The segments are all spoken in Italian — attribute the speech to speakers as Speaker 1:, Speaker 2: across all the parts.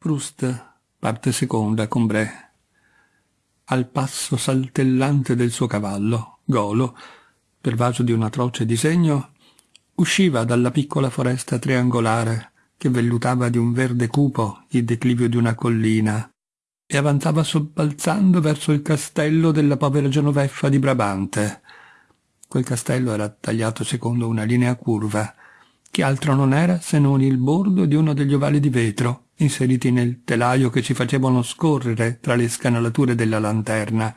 Speaker 1: Proust, parte seconda, Combray. Al passo saltellante del suo cavallo, Golo, pervaso di un atroce disegno, usciva dalla piccola foresta triangolare che vellutava di un verde cupo il declivio di una collina e avanzava sobbalzando verso il castello della povera Genoveffa di Brabante. Quel castello era tagliato secondo una linea curva, che altro non era se non il bordo di uno degli ovali di vetro inseriti nel telaio che ci facevano scorrere tra le scanalature della lanterna.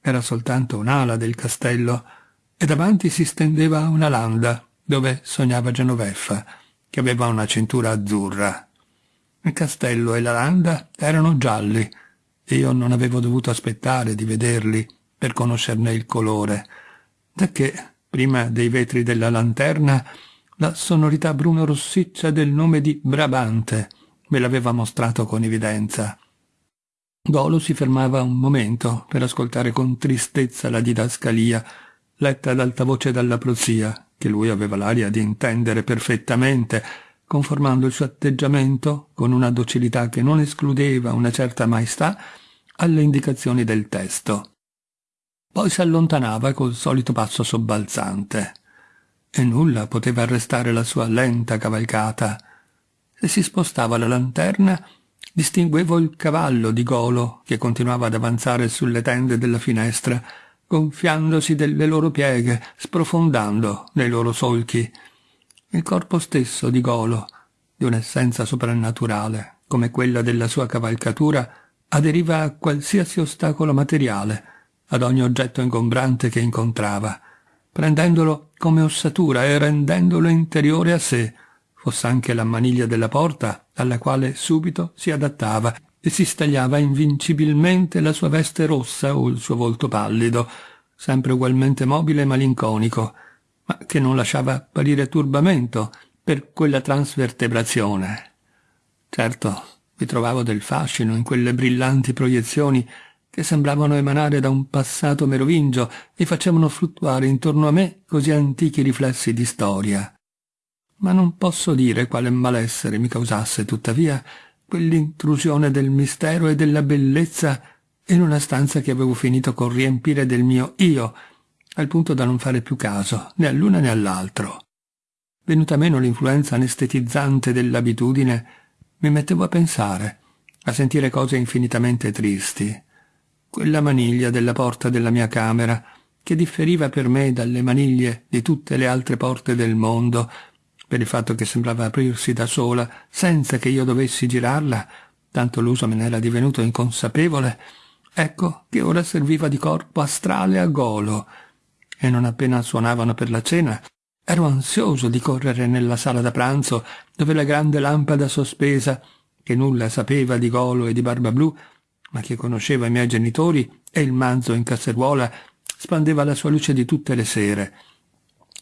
Speaker 1: Era soltanto un'ala del castello e davanti si stendeva una landa dove sognava Genoveffa, che aveva una cintura azzurra. Il castello e la landa erano gialli e io non avevo dovuto aspettare di vederli per conoscerne il colore, da che, prima dei vetri della lanterna, la sonorità bruno-rossiccia del nome di Brabante me l'aveva mostrato con evidenza. Golo si fermava un momento per ascoltare con tristezza la didascalia, letta ad alta voce dalla prozia, che lui aveva l'aria di intendere perfettamente, conformando il suo atteggiamento, con una docilità che non escludeva una certa maestà, alle indicazioni del testo. Poi si allontanava col solito passo sobbalzante, e nulla poteva arrestare la sua lenta cavalcata, se si spostava la lanterna, distinguevo il cavallo di Golo che continuava ad avanzare sulle tende della finestra, gonfiandosi delle loro pieghe, sprofondando nei loro solchi. Il corpo stesso di Golo, di un'essenza soprannaturale, come quella della sua cavalcatura, aderiva a qualsiasi ostacolo materiale, ad ogni oggetto ingombrante che incontrava, prendendolo come ossatura e rendendolo interiore a sé, fosse anche la maniglia della porta, alla quale subito si adattava e si stagliava invincibilmente la sua veste rossa o il suo volto pallido, sempre ugualmente mobile e malinconico, ma che non lasciava apparire turbamento per quella transvertebrazione. Certo, vi trovavo del fascino in quelle brillanti proiezioni che sembravano emanare da un passato merovingio e facevano fluttuare intorno a me così antichi riflessi di storia ma non posso dire quale malessere mi causasse, tuttavia, quell'intrusione del mistero e della bellezza in una stanza che avevo finito con riempire del mio io, al punto da non fare più caso né all'una né all'altro. Venuta meno l'influenza anestetizzante dell'abitudine, mi mettevo a pensare, a sentire cose infinitamente tristi. Quella maniglia della porta della mia camera, che differiva per me dalle maniglie di tutte le altre porte del mondo, per il fatto che sembrava aprirsi da sola, senza che io dovessi girarla, tanto l'uso me n'era divenuto inconsapevole, ecco che ora serviva di corpo astrale a golo, e non appena suonavano per la cena, ero ansioso di correre nella sala da pranzo, dove la grande lampada sospesa, che nulla sapeva di golo e di barba blu, ma che conosceva i miei genitori e il manzo in casseruola, spandeva la sua luce di tutte le sere,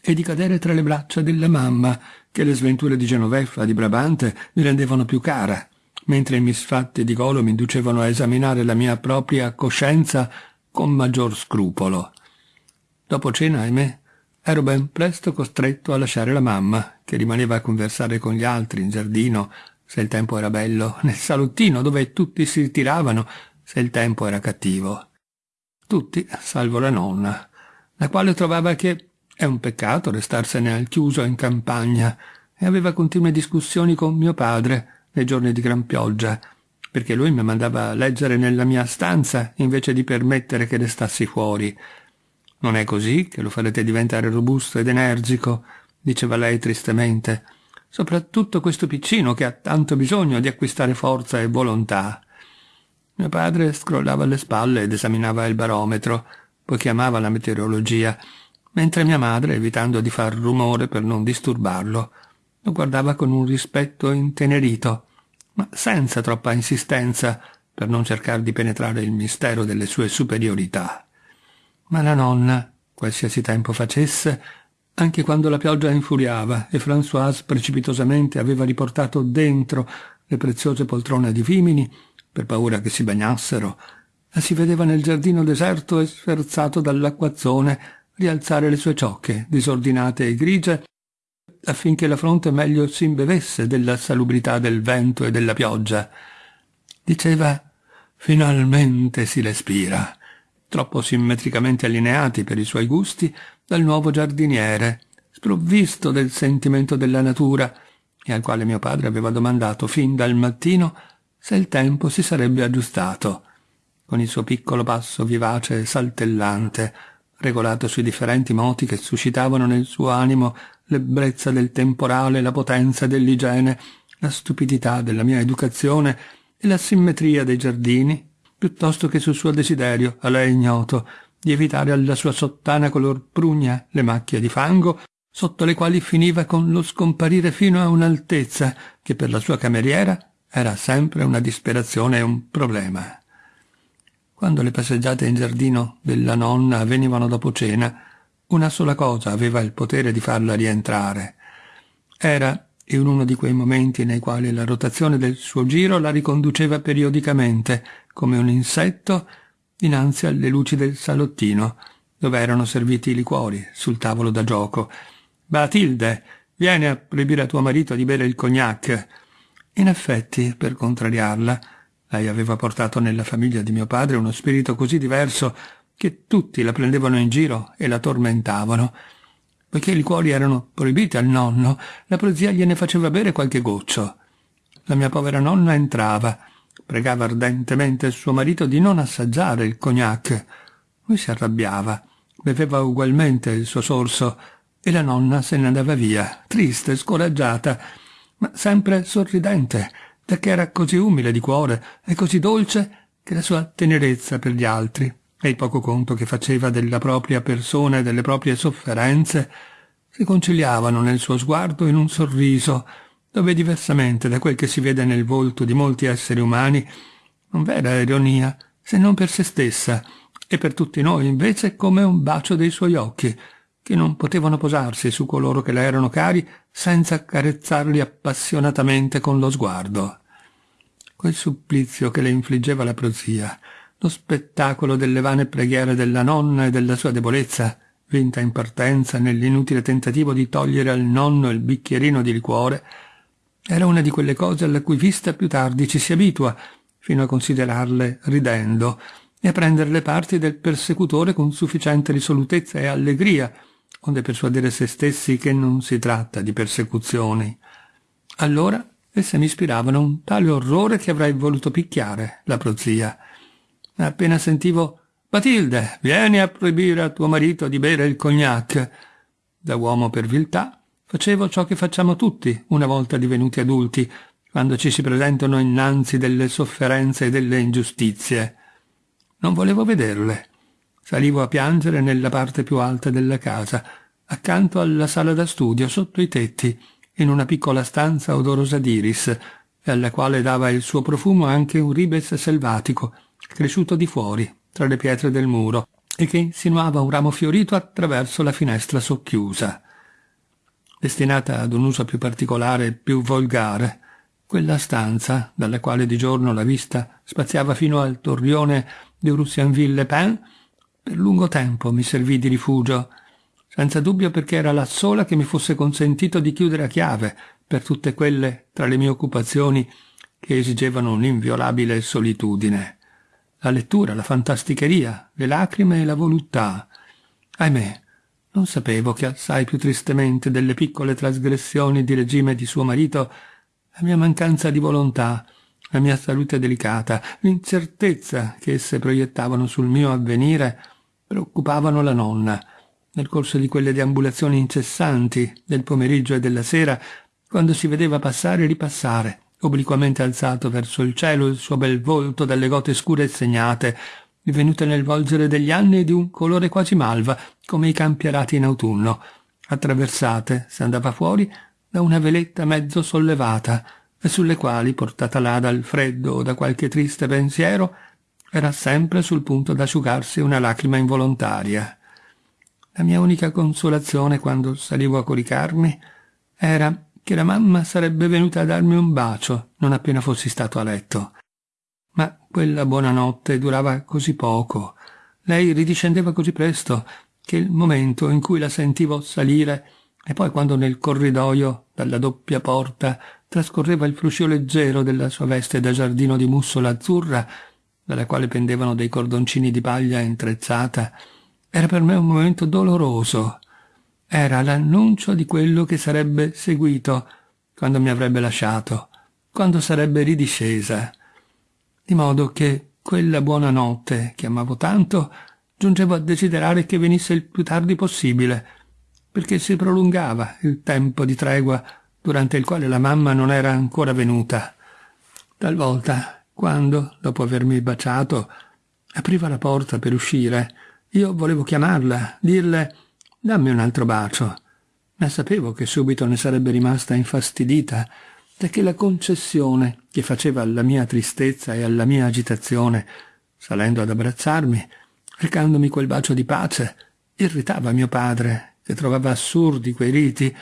Speaker 1: e di cadere tra le braccia della mamma, che le sventure di Genoveffa di Brabante mi rendevano più cara, mentre i misfatti di Golo mi inducevano a esaminare la mia propria coscienza con maggior scrupolo. Dopo cena, ahimè, ero ben presto costretto a lasciare la mamma, che rimaneva a conversare con gli altri in giardino, se il tempo era bello, nel salottino dove tutti si ritiravano, se il tempo era cattivo. Tutti, salvo la nonna, la quale trovava che è un peccato restarsene al chiuso in campagna e aveva continue discussioni con mio padre nei giorni di gran pioggia, perché lui mi mandava a leggere nella mia stanza invece di permettere che restassi fuori. Non è così che lo farete diventare robusto ed energico, diceva lei tristemente, soprattutto questo piccino che ha tanto bisogno di acquistare forza e volontà. Mio padre scrollava le spalle ed esaminava il barometro, poiché amava la meteorologia, mentre mia madre, evitando di far rumore per non disturbarlo, lo guardava con un rispetto intenerito, ma senza troppa insistenza per non cercare di penetrare il mistero delle sue superiorità. Ma la nonna, qualsiasi tempo facesse, anche quando la pioggia infuriava e Françoise precipitosamente aveva riportato dentro le preziose poltrone di vimini, per paura che si bagnassero, la si vedeva nel giardino deserto e sferzato dall'acquazzone rialzare le sue ciocche, disordinate e grigie, affinché la fronte meglio si imbevesse della salubrità del vento e della pioggia. Diceva finalmente si respira, troppo simmetricamente allineati per i suoi gusti dal nuovo giardiniere, sprovvisto del sentimento della natura, e al quale mio padre aveva domandato fin dal mattino se il tempo si sarebbe aggiustato, con il suo piccolo passo vivace e saltellante, regolato sui differenti moti che suscitavano nel suo animo l'ebbrezza del temporale, la potenza dell'igiene, la stupidità della mia educazione e la simmetria dei giardini, piuttosto che sul suo desiderio, a lei ignoto, di evitare alla sua sottana color prugna le macchie di fango sotto le quali finiva con lo scomparire fino a un'altezza che per la sua cameriera era sempre una disperazione e un problema. Quando le passeggiate in giardino della nonna avvenivano dopo cena, una sola cosa aveva il potere di farla rientrare. Era in uno di quei momenti nei quali la rotazione del suo giro la riconduceva periodicamente, come un insetto, dinanzi alle luci del salottino, dove erano serviti i liquori sul tavolo da gioco, Batilde, vieni a proibire a tuo marito di bere il cognac. In effetti, per contrariarla, lei aveva portato nella famiglia di mio padre uno spirito così diverso che tutti la prendevano in giro e la tormentavano. Poiché i liquori erano proibiti al nonno, la prozia gliene faceva bere qualche goccio. La mia povera nonna entrava, pregava ardentemente suo marito di non assaggiare il cognac. Lui si arrabbiava, beveva ugualmente il suo sorso e la nonna se ne andava via, triste, scoraggiata, ma sempre sorridente, perché era così umile di cuore e così dolce che la sua tenerezza per gli altri e il poco conto che faceva della propria persona e delle proprie sofferenze si conciliavano nel suo sguardo in un sorriso dove diversamente da quel che si vede nel volto di molti esseri umani non vera ironia se non per se stessa e per tutti noi invece come un bacio dei suoi occhi che non potevano posarsi su coloro che le erano cari senza accarezzarli appassionatamente con lo sguardo. Quel supplizio che le infliggeva la prozia, lo spettacolo delle vane preghiere della nonna e della sua debolezza, vinta in partenza nell'inutile tentativo di togliere al nonno il bicchierino di liquore, era una di quelle cose alla cui vista più tardi ci si abitua, fino a considerarle ridendo e a prendere le parti del persecutore con sufficiente risolutezza e allegria, onde persuadere se stessi che non si tratta di persecuzioni. Allora esse mi ispiravano un tale orrore che avrei voluto picchiare la prozia. Appena sentivo Batilde, vieni a proibire a tuo marito di bere il cognac. Da uomo per viltà facevo ciò che facciamo tutti una volta divenuti adulti, quando ci si presentano innanzi delle sofferenze e delle ingiustizie. Non volevo vederle, Salivo a piangere nella parte più alta della casa, accanto alla sala da studio, sotto i tetti, in una piccola stanza odorosa d'iris, alla quale dava il suo profumo anche un ribes selvatico, cresciuto di fuori, tra le pietre del muro, e che insinuava un ramo fiorito attraverso la finestra socchiusa. Destinata ad un uso più particolare e più volgare, quella stanza, dalla quale di giorno la vista spaziava fino al torrione di Russianville-Pen, per lungo tempo mi servì di rifugio, senza dubbio perché era la sola che mi fosse consentito di chiudere a chiave per tutte quelle tra le mie occupazioni che esigevano un'inviolabile solitudine. La lettura, la fantasticheria, le lacrime e la voluttà. Ahimè, non sapevo che assai più tristemente delle piccole trasgressioni di regime di suo marito la mia mancanza di volontà, la mia salute delicata, l'incertezza che esse proiettavano sul mio avvenire preoccupavano la nonna. Nel corso di quelle deambulazioni incessanti del pomeriggio e della sera, quando si vedeva passare e ripassare, obliquamente alzato verso il cielo il suo bel volto dalle gote scure e segnate, divenute nel volgere degli anni di un colore quasi malva, come i campi arati in autunno, attraversate, se andava fuori, da una veletta mezzo sollevata, e sulle quali, portata là dal freddo o da qualche triste pensiero, era sempre sul punto d'asciugarsi una lacrima involontaria. La mia unica consolazione quando salivo a coricarmi era che la mamma sarebbe venuta a darmi un bacio non appena fossi stato a letto. Ma quella buonanotte durava così poco. Lei ridiscendeva così presto che il momento in cui la sentivo salire E poi quando nel corridoio, dalla doppia porta, trascorreva il fruscio leggero della sua veste da giardino di mussola azzurra, dalla quale pendevano dei cordoncini di paglia intrezzata, era per me un momento doloroso. Era l'annuncio di quello che sarebbe seguito quando mi avrebbe lasciato, quando sarebbe ridiscesa. Di modo che quella buona notte che amavo tanto giungevo a desiderare che venisse il più tardi possibile, perché si prolungava il tempo di tregua durante il quale la mamma non era ancora venuta. Talvolta, quando, dopo avermi baciato, apriva la porta per uscire, io volevo chiamarla, dirle dammi un altro bacio, ma sapevo che subito ne sarebbe rimasta infastidita, perché la concessione che faceva alla mia tristezza e alla mia agitazione, salendo ad abbracciarmi, recandomi quel bacio di pace, irritava mio padre, che trovava assurdi quei riti,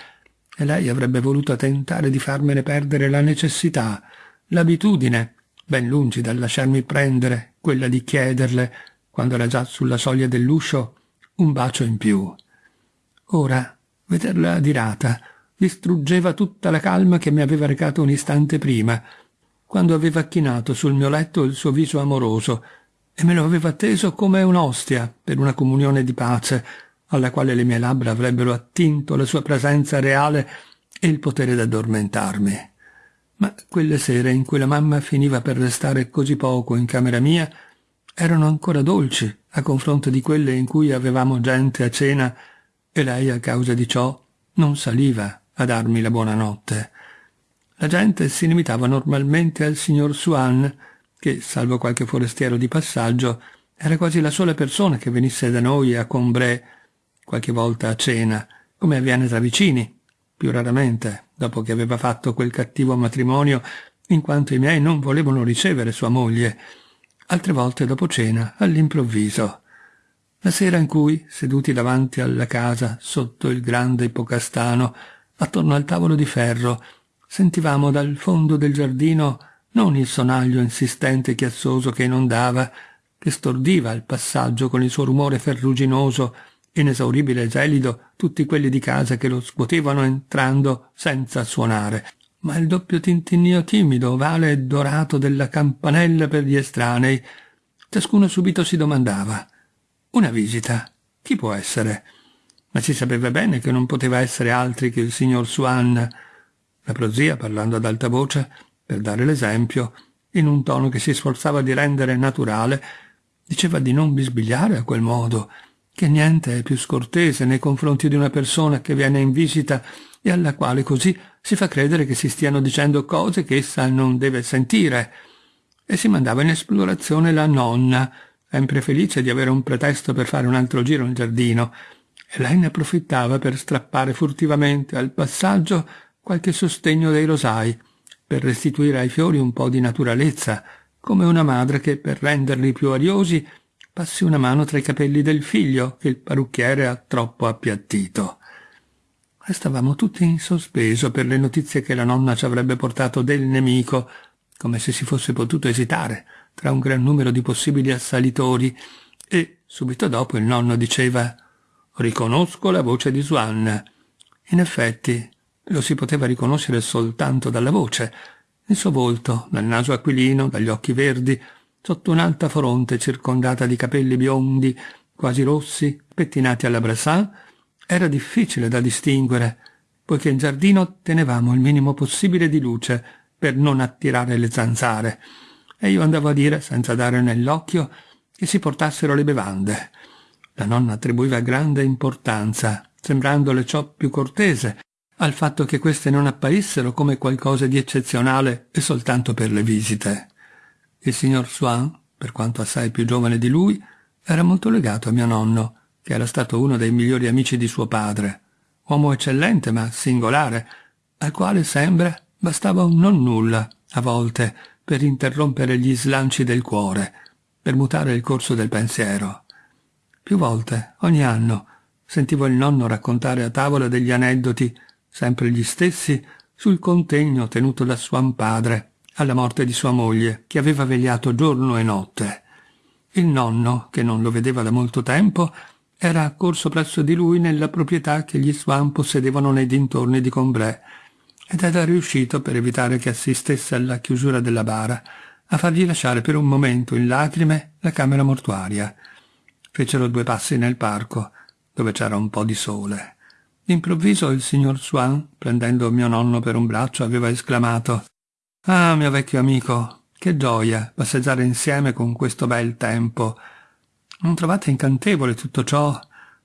Speaker 1: e lei avrebbe voluto tentare di farmene perdere la necessità, l'abitudine, ben lungi dal lasciarmi prendere quella di chiederle, quando era già sulla soglia dell'uscio, un bacio in più. Ora, vederla adirata, distruggeva tutta la calma che mi aveva recato un istante prima, quando aveva chinato sul mio letto il suo viso amoroso e me lo aveva teso come un'ostia per una comunione di pace, alla quale le mie labbra avrebbero attinto la sua presenza reale e il potere d'addormentarmi. Ma quelle sere in cui la mamma finiva per restare così poco in camera mia erano ancora dolci a confronto di quelle in cui avevamo gente a cena e lei a causa di ciò non saliva a darmi la buonanotte. La gente si limitava normalmente al signor Swan, che, salvo qualche forestiero di passaggio, era quasi la sola persona che venisse da noi a Combray, qualche volta a cena, come avviene tra vicini, più raramente, dopo che aveva fatto quel cattivo matrimonio, in quanto i miei non volevano ricevere sua moglie, altre volte dopo cena, all'improvviso. La sera in cui, seduti davanti alla casa, sotto il grande ipocastano, attorno al tavolo di ferro, sentivamo dal fondo del giardino non il sonaglio insistente e chiassoso che inondava, che stordiva al passaggio con il suo rumore ferruginoso, inesauribile e gelido, tutti quelli di casa che lo scuotevano entrando senza suonare, ma il doppio tintinnio timido, ovale e dorato della campanella per gli estranei. Ciascuno subito si domandava una visita. Chi può essere? ma si sapeva bene che non poteva essere altri che il signor Swan. La prozia, parlando ad alta voce, per dare l'esempio, in un tono che si sforzava di rendere naturale, diceva di non bisbigliare a quel modo, che niente è più scortese nei confronti di una persona che viene in visita e alla quale così si fa credere che si stiano dicendo cose che essa non deve sentire. E si mandava in esplorazione la nonna, sempre felice di avere un pretesto per fare un altro giro nel giardino, e lei ne approfittava per strappare furtivamente al passaggio qualche sostegno dei rosai, per restituire ai fiori un po' di naturalezza, come una madre che, per renderli più ariosi, passi una mano tra i capelli del figlio che il parrucchiere ha troppo appiattito. Restavamo tutti in sospeso per le notizie che la nonna ci avrebbe portato del nemico, come se si fosse potuto esitare tra un gran numero di possibili assalitori, e subito dopo il nonno diceva Riconosco la voce di Swan. In effetti, lo si poteva riconoscere soltanto dalla voce. Il suo volto, dal naso aquilino, dagli occhi verdi, sotto un'alta fronte circondata di capelli biondi, quasi rossi, pettinati alla Brassin, era difficile da distinguere, poiché in giardino tenevamo il minimo possibile di luce per non attirare le zanzare, e io andavo a dire, senza dare nell'occhio, che si portassero le bevande. La nonna attribuiva grande importanza, sembrandole ciò più cortese, al fatto che queste non apparissero come qualcosa di eccezionale e soltanto per le visite. Il signor Swan, per quanto assai più giovane di lui, era molto legato a mio nonno, che era stato uno dei migliori amici di suo padre, uomo eccellente ma singolare, al quale sembra bastava un non nulla, a volte, per interrompere gli slanci del cuore, per mutare il corso del pensiero. Più volte, ogni anno, sentivo il nonno raccontare a tavola degli aneddoti, sempre gli stessi, sul contegno tenuto da suo padre alla morte di sua moglie, che aveva vegliato giorno e notte. Il nonno, che non lo vedeva da molto tempo, era accorso presso di lui nella proprietà che gli Swan possedevano nei dintorni di Combray ed era riuscito, per evitare che assistesse alla chiusura della bara, a fargli lasciare per un momento in lacrime la camera mortuaria. Fecero due passi nel parco, dove c'era un po' di sole. D'improvviso il signor Swan, prendendo mio nonno per un braccio, aveva esclamato Ah, mio vecchio amico, che gioia passeggiare insieme con questo bel tempo. Non trovate incantevole tutto ciò?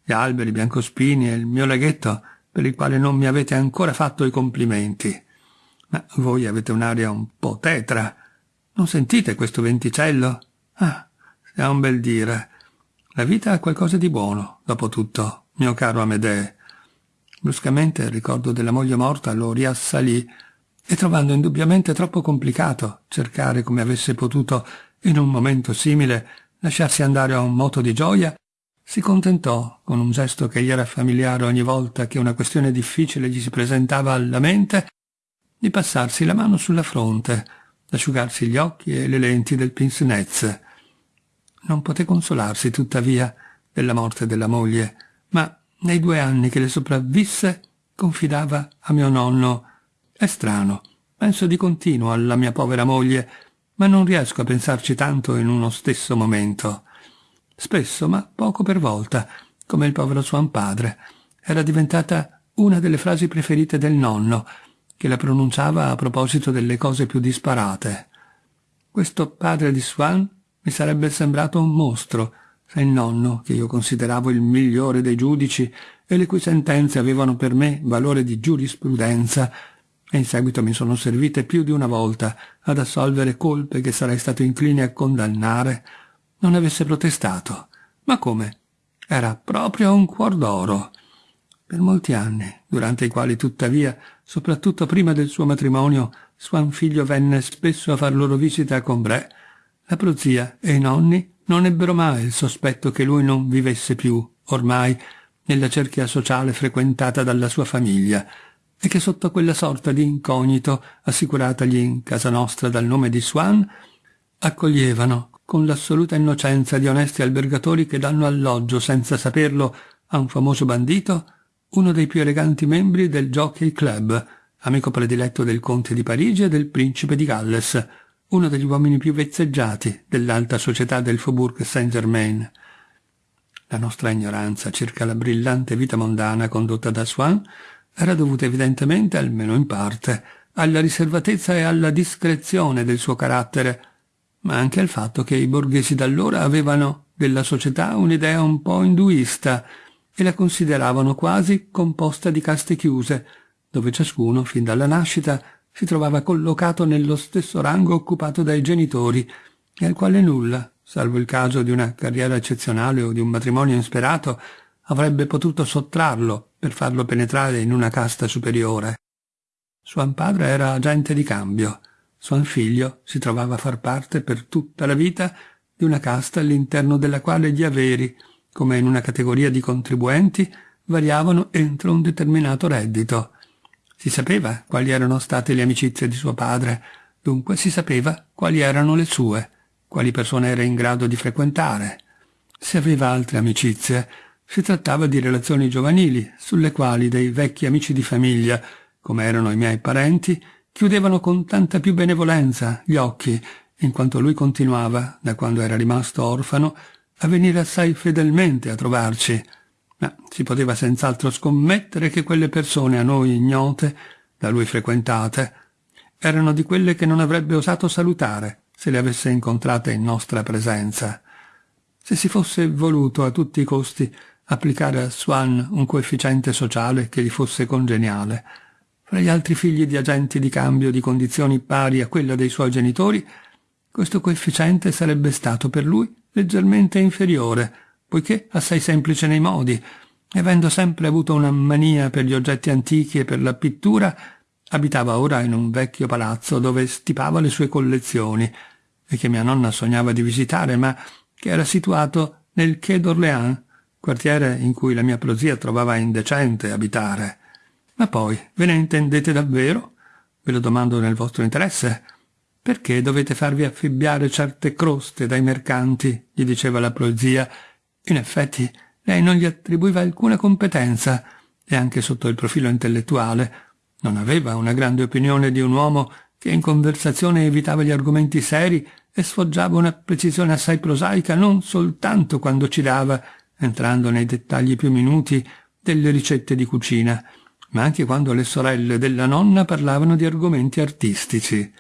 Speaker 1: Gli alberi biancospini e il mio laghetto per il quale non mi avete ancora fatto i complimenti. Ma voi avete un'aria un po' tetra. Non sentite questo venticello? Ah, ha un bel dire. La vita ha qualcosa di buono, dopo tutto, mio caro Amedee. Bruscamente il ricordo della moglie morta lo riassalì e trovando indubbiamente troppo complicato cercare come avesse potuto in un momento simile lasciarsi andare a un moto di gioia, si contentò, con un gesto che gli era familiare ogni volta che una questione difficile gli si presentava alla mente, di passarsi la mano sulla fronte, asciugarsi gli occhi e le lenti del pince nez. Non poté consolarsi, tuttavia, della morte della moglie, ma nei due anni che le sopravvisse confidava a mio nonno «È strano, penso di continuo alla mia povera moglie ma non riesco a pensarci tanto in uno stesso momento. Spesso, ma poco per volta, come il povero suo padre, era diventata una delle frasi preferite del nonno, che la pronunciava a proposito delle cose più disparate. Questo padre di Swan mi sarebbe sembrato un mostro, se il nonno, che io consideravo il migliore dei giudici e le cui sentenze avevano per me valore di giurisprudenza, e in seguito mi sono servite più di una volta ad assolvere colpe che sarei stato incline a condannare, non avesse protestato. Ma come? Era proprio un cuor d'oro. Per molti anni, durante i quali tuttavia, soprattutto prima del suo matrimonio, suo figlio venne spesso a far loro visita a Combray, la prozia e i nonni non ebbero mai il sospetto che lui non vivesse più, ormai, nella cerchia sociale frequentata dalla sua famiglia, e che sotto quella sorta di incognito assicuratagli in casa nostra dal nome di Swan, accoglievano, con l'assoluta innocenza di onesti albergatori che danno alloggio senza saperlo a un famoso bandito, uno dei più eleganti membri del Jockey Club, amico prediletto del conte di Parigi e del principe di Galles, uno degli uomini più vezzeggiati dell'alta società del Faubourg Saint-Germain. La nostra ignoranza circa la brillante vita mondana condotta da Swan era dovuta evidentemente, almeno in parte, alla riservatezza e alla discrezione del suo carattere, ma anche al fatto che i borghesi d'allora avevano della società un'idea un po' induista e la consideravano quasi composta di caste chiuse, dove ciascuno, fin dalla nascita, si trovava collocato nello stesso rango occupato dai genitori e al quale nulla, salvo il caso di una carriera eccezionale o di un matrimonio insperato, avrebbe potuto sottrarlo per farlo penetrare in una casta superiore. Suo padre era agente di cambio, suo figlio si trovava a far parte per tutta la vita di una casta all'interno della quale gli averi, come in una categoria di contribuenti, variavano entro un determinato reddito. Si sapeva quali erano state le amicizie di suo padre, dunque si sapeva quali erano le sue, quali persone era in grado di frequentare. Se aveva altre amicizie, si trattava di relazioni giovanili, sulle quali dei vecchi amici di famiglia, come erano i miei parenti, chiudevano con tanta più benevolenza gli occhi, in quanto lui continuava, da quando era rimasto orfano, a venire assai fedelmente a trovarci. Ma si poteva senz'altro scommettere che quelle persone a noi ignote, da lui frequentate, erano di quelle che non avrebbe osato salutare se le avesse incontrate in nostra presenza. Se si fosse voluto a tutti i costi applicare a Swan un coefficiente sociale che gli fosse congeniale. Fra gli altri figli di agenti di cambio di condizioni pari a quella dei suoi genitori, questo coefficiente sarebbe stato per lui leggermente inferiore, poiché assai semplice nei modi, avendo sempre avuto una mania per gli oggetti antichi e per la pittura, abitava ora in un vecchio palazzo dove stipava le sue collezioni e che mia nonna sognava di visitare, ma che era situato nel Quai d'Orléans, quartiere in cui la mia prozia trovava indecente abitare. Ma poi, ve ne intendete davvero? Ve lo domando nel vostro interesse. Perché dovete farvi affibbiare certe croste dai mercanti? gli diceva la prozia. In effetti, lei non gli attribuiva alcuna competenza e anche sotto il profilo intellettuale non aveva una grande opinione di un uomo che in conversazione evitava gli argomenti seri e sfoggiava una precisione assai prosaica non soltanto quando ci dava, entrando nei dettagli più minuti, delle ricette di cucina, ma anche quando le sorelle della nonna parlavano di argomenti artistici.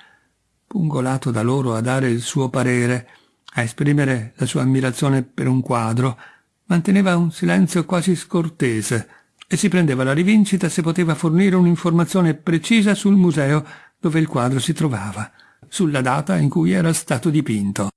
Speaker 1: Pungolato da loro a dare il suo parere, a esprimere la sua ammirazione per un quadro, manteneva un silenzio quasi scortese e si prendeva la rivincita se poteva fornire un'informazione precisa sul museo dove il quadro si trovava, sulla data in cui era stato dipinto.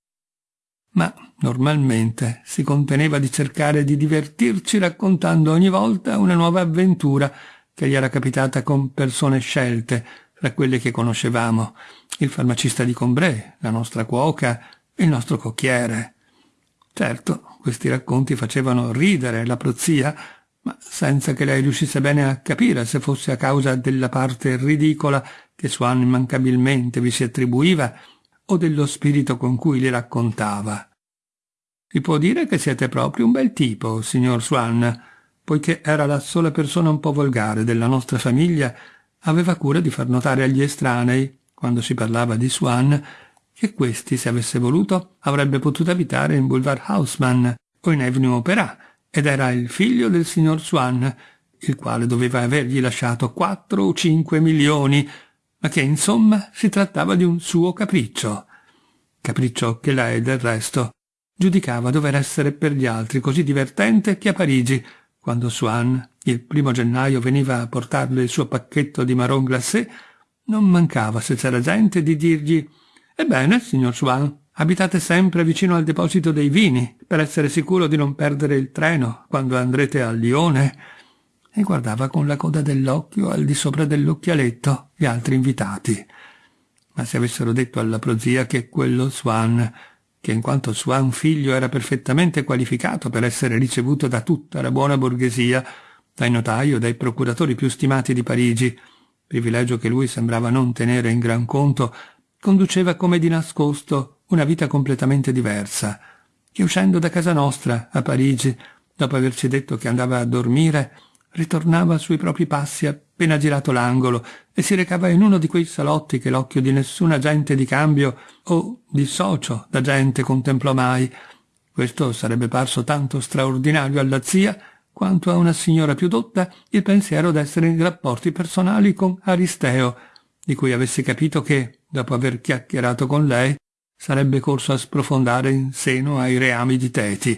Speaker 1: Ma normalmente si conteneva di cercare di divertirci raccontando ogni volta una nuova avventura che gli era capitata con persone scelte, tra quelle che conoscevamo, il farmacista di Combray, la nostra cuoca, il nostro cocchiere. Certo, questi racconti facevano ridere la prozia, ma senza che lei riuscisse bene a capire se fosse a causa della parte ridicola che Swan immancabilmente vi si attribuiva o dello spirito con cui li raccontava. Si può dire che siete proprio un bel tipo, signor Swan, poiché era la sola persona un po' volgare della nostra famiglia, aveva cura di far notare agli estranei, quando si parlava di Swan, che questi, se avesse voluto, avrebbe potuto abitare in Boulevard Haussmann o in Avenue Opera, ed era il figlio del signor Swan, il quale doveva avergli lasciato quattro o cinque milioni, ma che insomma si trattava di un suo capriccio. Capriccio che lei, del resto, giudicava dover essere per gli altri così divertente che a Parigi, quando Swan, il primo gennaio, veniva a portarle il suo pacchetto di marron glacé, non mancava, se c'era gente, di dirgli Ebbene, signor Swan, abitate sempre vicino al deposito dei vini, per essere sicuro di non perdere il treno quando andrete a Lione. E guardava con la coda dell'occhio al di sopra dell'occhialetto gli altri invitati. Ma se avessero detto alla prozia che quello Swan, che in quanto Swan figlio era perfettamente qualificato per essere ricevuto da tutta la buona borghesia, dai notai o dai procuratori più stimati di Parigi, privilegio che lui sembrava non tenere in gran conto conduceva come di nascosto una vita completamente diversa, che uscendo da casa nostra, a Parigi, dopo averci detto che andava a dormire, ritornava sui propri passi appena girato l'angolo e si recava in uno di quei salotti che l'occhio di nessuna agente di cambio o di socio d'agente contemplò mai. Questo sarebbe parso tanto straordinario alla zia quanto a una signora più dotta il pensiero d'essere in rapporti personali con Aristeo, di cui avesse capito che, dopo aver chiacchierato con lei, sarebbe corso a sprofondare in seno ai reami di Teti,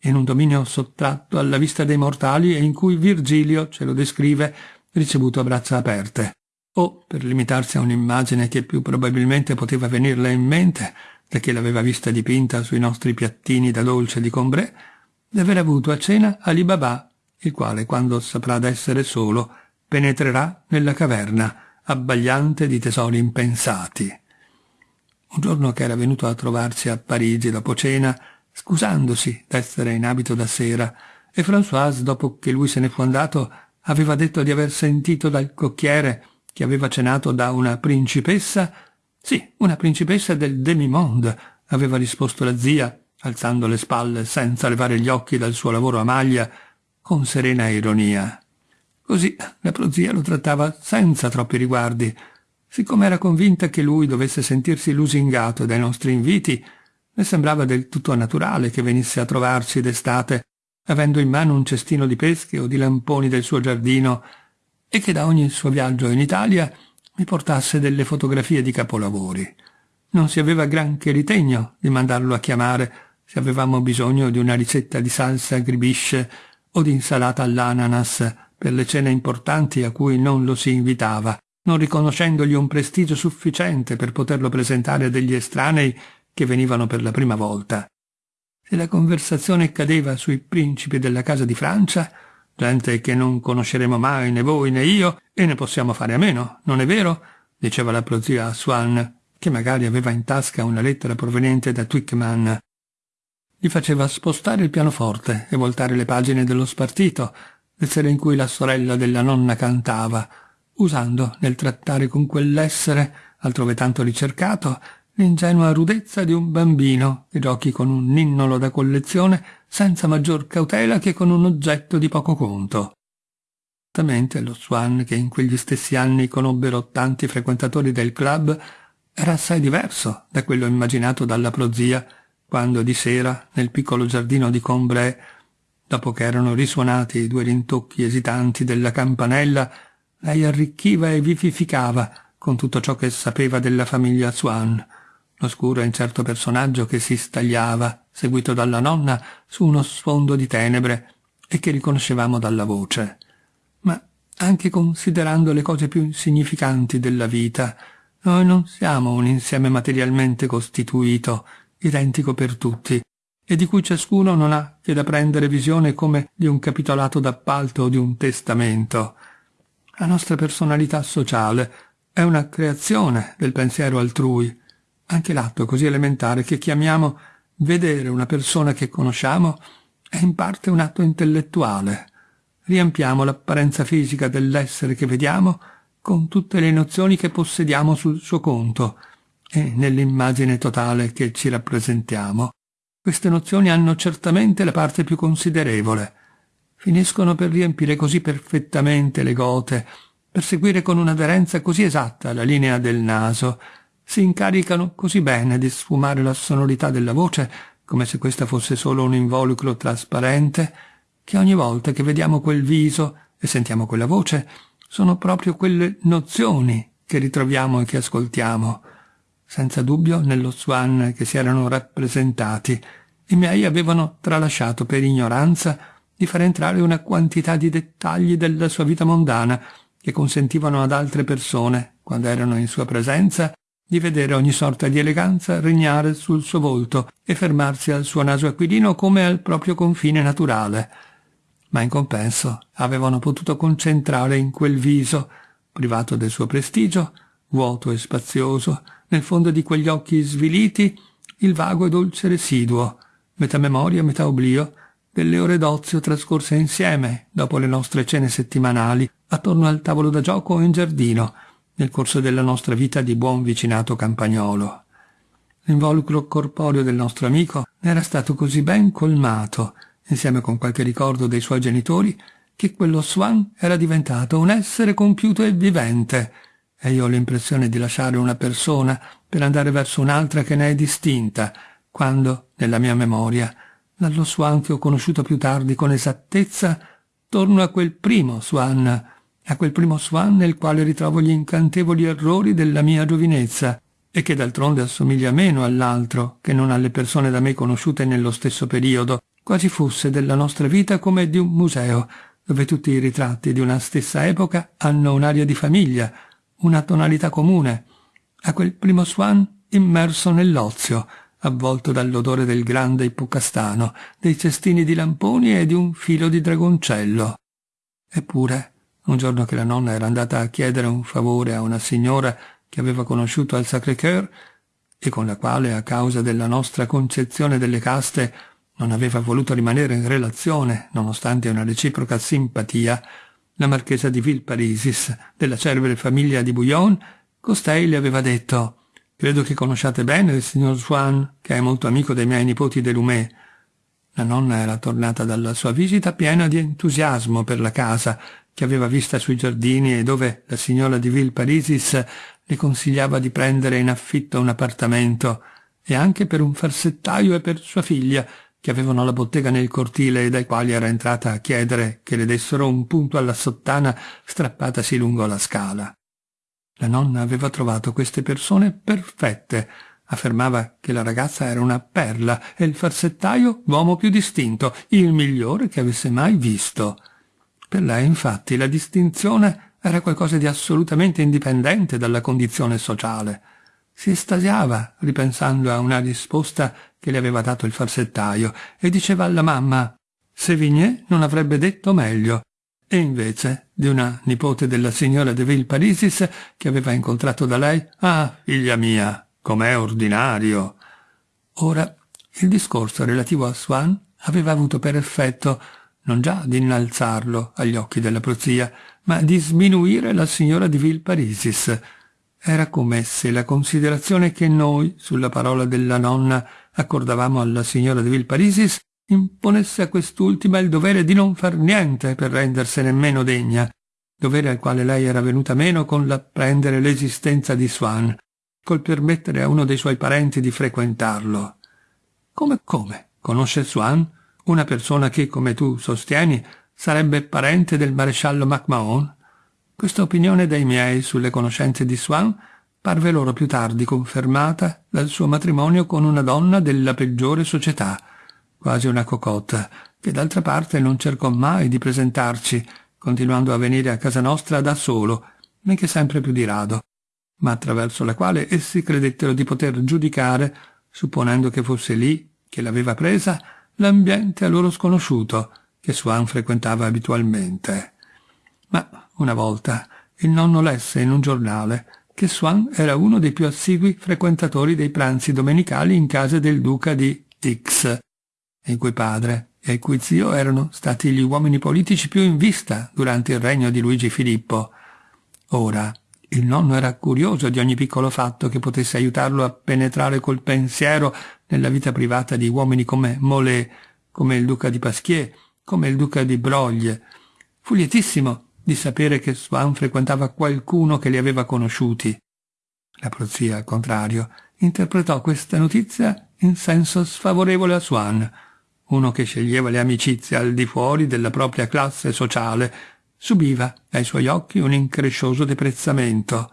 Speaker 1: in un dominio sottratto alla vista dei mortali e in cui Virgilio ce lo descrive ricevuto a braccia aperte. O, per limitarsi a un'immagine che più probabilmente poteva venirle in mente, da che l'aveva vista dipinta sui nostri piattini da dolce di Combray, di aver avuto a cena Ali Baba, il quale, quando saprà d'essere solo, penetrerà nella caverna, abbagliante di tesori impensati. Un giorno che era venuto a trovarsi a Parigi dopo cena, scusandosi d'essere in abito da sera, e Françoise, dopo che lui se ne fu andato, aveva detto di aver sentito dal cocchiere che aveva cenato da una principessa, sì, una principessa del demi-monde, aveva risposto la zia, alzando le spalle senza levare gli occhi dal suo lavoro a maglia, con serena ironia. Così la prozia lo trattava senza troppi riguardi. Siccome era convinta che lui dovesse sentirsi lusingato dai nostri inviti, le sembrava del tutto naturale che venisse a trovarci d'estate, avendo in mano un cestino di pesche o di lamponi del suo giardino, e che da ogni suo viaggio in Italia mi portasse delle fotografie di capolavori. Non si aveva granché ritegno di mandarlo a chiamare se avevamo bisogno di una ricetta di salsa gribisce o di insalata all'ananas per le cene importanti a cui non lo si invitava, non riconoscendogli un prestigio sufficiente per poterlo presentare a degli estranei che venivano per la prima volta. Se la conversazione cadeva sui principi della casa di Francia, gente che non conosceremo mai né voi né io, e ne possiamo fare a meno, non è vero? diceva la prozia a Swan, che magari aveva in tasca una lettera proveniente da Twickman. Gli faceva spostare il pianoforte e voltare le pagine dello spartito, le sere in cui la sorella della nonna cantava, usando nel trattare con quell'essere, altrove tanto ricercato, l'ingenua rudezza di un bambino che giochi con un ninnolo da collezione senza maggior cautela che con un oggetto di poco conto. Certamente lo Swan, che in quegli stessi anni conobbero tanti frequentatori del club, era assai diverso da quello immaginato dalla prozia, quando di sera, nel piccolo giardino di Combray, dopo che erano risuonati i due rintocchi esitanti della campanella, lei arricchiva e vivificava con tutto ciò che sapeva della famiglia Swan, l'oscuro e incerto personaggio che si stagliava, seguito dalla nonna, su uno sfondo di tenebre e che riconoscevamo dalla voce ma anche considerando le cose più insignificanti della vita, noi non siamo un insieme materialmente costituito, identico per tutti, e di cui ciascuno non ha che da prendere visione come di un capitolato d'appalto o di un testamento. La nostra personalità sociale è una creazione del pensiero altrui, anche l'atto così elementare che chiamiamo vedere una persona che conosciamo è in parte un atto intellettuale, riempiamo l'apparenza fisica dell'essere che vediamo con tutte le nozioni che possediamo sul suo conto e nell'immagine totale che ci rappresentiamo. Queste nozioni hanno certamente la parte più considerevole. Finiscono per riempire così perfettamente le gote, per seguire con un'aderenza così esatta la linea del naso, si incaricano così bene di sfumare la sonorità della voce, come se questa fosse solo un involucro trasparente, che ogni volta che vediamo quel viso e sentiamo quella voce, sono proprio quelle nozioni che ritroviamo e che ascoltiamo. Senza dubbio, nello Swan che si erano rappresentati, i miei avevano tralasciato per ignoranza di far entrare una quantità di dettagli della sua vita mondana che consentivano ad altre persone, quando erano in sua presenza, di vedere ogni sorta di eleganza regnare sul suo volto e fermarsi al suo naso aquilino come al proprio confine naturale. Ma in compenso avevano potuto concentrare in quel viso, privato del suo prestigio, vuoto e spazioso, nel fondo di quegli occhi sviliti, il vago e dolce residuo, metà memoria, metà oblio, delle ore d'ozio trascorse insieme, dopo le nostre cene settimanali, attorno al tavolo da gioco o in giardino, nel corso della nostra vita di buon vicinato campagnolo. L'involucro corporeo del nostro amico era stato così ben colmato insieme con qualche ricordo dei suoi genitori, che quello Swan era diventato un essere compiuto e vivente, e io ho l'impressione di lasciare una persona per andare verso un'altra che ne è distinta, quando, nella mia memoria, dallo Swan che ho conosciuto più tardi con esattezza, torno a quel primo Swan, a quel primo Swan nel quale ritrovo gli incantevoli errori della mia giovinezza, e che d'altronde assomiglia meno all'altro che non alle persone da me conosciute nello stesso periodo, quasi fosse della nostra vita come di un museo, dove tutti i ritratti di una stessa epoca hanno un'aria di famiglia, una tonalità comune, a quel primo Swan immerso nell'ozio, avvolto dall'odore del grande ippocastano, dei cestini di lamponi e di un filo di dragoncello. Eppure, un giorno che la nonna era andata a chiedere un favore a una signora che aveva conosciuto al Sacré-Cœur e con la quale, a causa della nostra concezione delle caste, non aveva voluto rimanere in relazione, nonostante una reciproca simpatia, la marchesa di Villeparisis, della celebre famiglia di Bouillon, costei le aveva detto «Credo che conosciate bene il signor Swan, che è molto amico dei miei nipoti Delumé». La nonna era tornata dalla sua visita piena di entusiasmo per la casa che aveva vista sui giardini e dove la signora di Villeparisis le consigliava di prendere in affitto un appartamento, e anche per un farsettaio e per sua figlia, che avevano la bottega nel cortile e dai quali era entrata a chiedere che le dessero un punto alla sottana strappatasi lungo la scala. La nonna aveva trovato queste persone perfette, affermava che la ragazza era una perla e il farsettaio l'uomo più distinto, il migliore che avesse mai visto. Per lei, infatti, la distinzione era qualcosa di assolutamente indipendente dalla condizione sociale. Si estasiava ripensando a una risposta che le aveva dato il farsettaio e diceva alla mamma Sevigné non avrebbe detto meglio. E invece di una nipote della signora de Villeparisis che aveva incontrato da lei Ah, figlia mia, com'è ordinario. Ora il discorso relativo a Swan aveva avuto per effetto non già di innalzarlo agli occhi della prozia, ma di sminuire la signora di Villeparisis Era come se la considerazione che noi, sulla parola della nonna, accordavamo alla signora de Vilparisis, imponesse a quest'ultima il dovere di non far niente per rendersene meno degna, dovere al quale lei era venuta meno con l'apprendere l'esistenza di Swan, col permettere a uno dei suoi parenti di frequentarlo. Come come? Conosce Swan? Una persona che, come tu sostieni, sarebbe parente del maresciallo MacMahon? Questa opinione dei miei sulle conoscenze di Swan parve loro più tardi confermata dal suo matrimonio con una donna della peggiore società, quasi una cocotta, che d'altra parte non cercò mai di presentarci, continuando a venire a casa nostra da solo, benché sempre più di rado, ma attraverso la quale essi credettero di poter giudicare, supponendo che fosse lì che l'aveva presa, l'ambiente a loro sconosciuto, che Swan frequentava abitualmente. Ma una volta il nonno lesse in un giornale che Swan era uno dei più assigui frequentatori dei pranzi domenicali in casa del duca di X, il cui padre e il cui zio erano stati gli uomini politici più in vista durante il regno di Luigi Filippo. Ora, il nonno era curioso di ogni piccolo fatto che potesse aiutarlo a penetrare col pensiero nella vita privata di uomini come Molé, come il duca di Pasquier, come il duca di Broglie. Fu lietissimo di sapere che Swan frequentava qualcuno che li aveva conosciuti. La prozia, al contrario, interpretò questa notizia in senso sfavorevole a Swan, uno che sceglieva le amicizie al di fuori della propria classe sociale, subiva ai suoi occhi un increscioso deprezzamento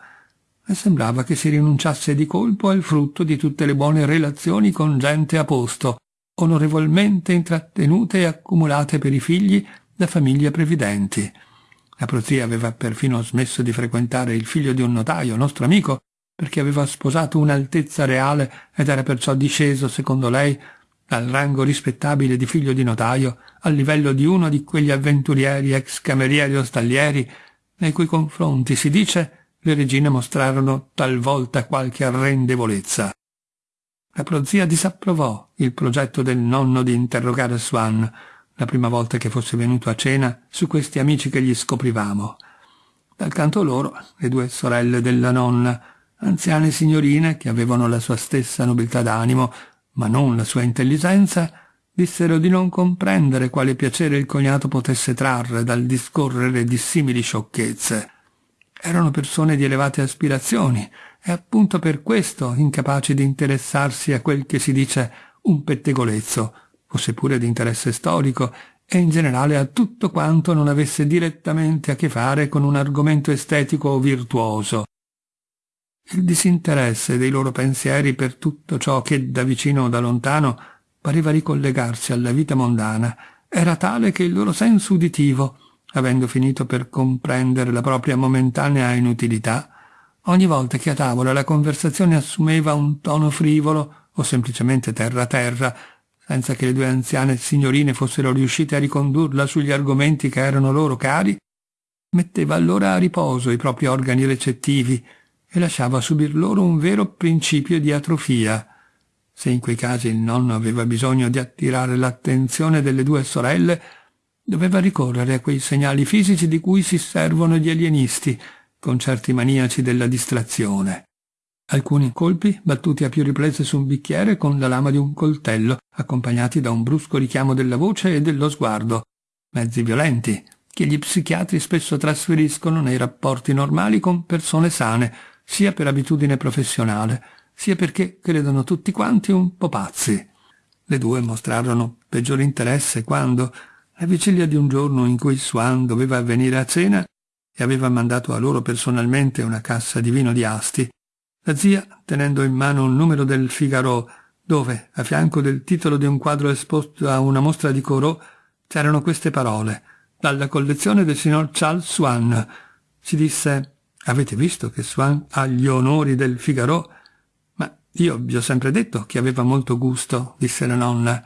Speaker 1: e sembrava che si rinunciasse di colpo al frutto di tutte le buone relazioni con gente a posto, onorevolmente intrattenute e accumulate per i figli da famiglie previdenti. La prozia aveva perfino smesso di frequentare il figlio di un notaio, nostro amico, perché aveva sposato un'altezza reale ed era perciò disceso, secondo lei, dal rango rispettabile di figlio di notaio al livello di uno di quegli avventurieri ex camerieri o stallieri nei cui confronti, si dice, le regine mostrarono talvolta qualche arrendevolezza. La prozia disapprovò il progetto del nonno di interrogare Swan, la prima volta che fosse venuto a cena, su questi amici che gli scoprivamo. Dal canto loro, le due sorelle della nonna, anziane signorine che avevano la sua stessa nobiltà d'animo, ma non la sua intelligenza, dissero di non comprendere quale piacere il cognato potesse trarre dal discorrere di simili sciocchezze. Erano persone di elevate aspirazioni e appunto per questo incapaci di interessarsi a quel che si dice un pettegolezzo, fosse pure di interesse storico, e in generale a tutto quanto non avesse direttamente a che fare con un argomento estetico o virtuoso. Il disinteresse dei loro pensieri per tutto ciò che da vicino o da lontano pareva ricollegarsi alla vita mondana era tale che il loro senso uditivo, avendo finito per comprendere la propria momentanea inutilità, ogni volta che a tavola la conversazione assumeva un tono frivolo o semplicemente terra-terra, senza che le due anziane signorine fossero riuscite a ricondurla sugli argomenti che erano loro cari, metteva allora a riposo i propri organi recettivi e lasciava subir loro un vero principio di atrofia. Se in quei casi il nonno aveva bisogno di attirare l'attenzione delle due sorelle, doveva ricorrere a quei segnali fisici di cui si servono gli alienisti, con certi maniaci della distrazione alcuni colpi battuti a più riprese su un bicchiere con la lama di un coltello, accompagnati da un brusco richiamo della voce e dello sguardo, mezzi violenti, che gli psichiatri spesso trasferiscono nei rapporti normali con persone sane, sia per abitudine professionale, sia perché credono tutti quanti un po' pazzi. Le due mostrarono peggior interesse quando, alla vigilia di un giorno in cui Swan doveva venire a cena e aveva mandato a loro personalmente una cassa di vino di Asti, la zia, tenendo in mano un numero del Figaro, dove, a fianco del titolo di un quadro esposto a una mostra di Corot, c'erano queste parole, dalla collezione del signor Charles Swan. Si disse, avete visto che Swan ha gli onori del Figaro? Ma io vi ho sempre detto che aveva molto gusto, disse la nonna.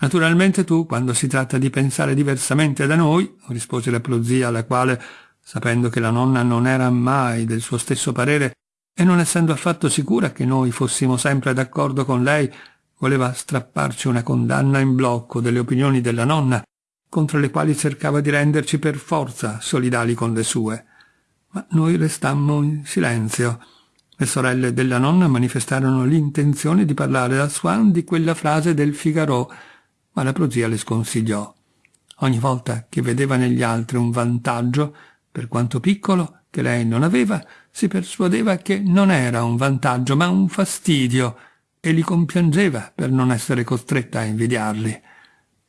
Speaker 1: Naturalmente tu, quando si tratta di pensare diversamente da noi, rispose la prozia, la quale, sapendo che la nonna non era mai del suo stesso parere, e non essendo affatto sicura che noi fossimo sempre d'accordo con lei, voleva strapparci una condanna in blocco delle opinioni della nonna, contro le quali cercava di renderci per forza solidali con le sue. Ma noi restammo in silenzio, Le sorelle della nonna manifestarono l'intenzione di parlare a Swan di quella frase del Figaro, ma la prozia le sconsigliò. Ogni volta che vedeva negli altri un vantaggio, per quanto piccolo, che lei non aveva, si persuadeva che non era un vantaggio, ma un fastidio, e li compiangeva per non essere costretta a invidiarli.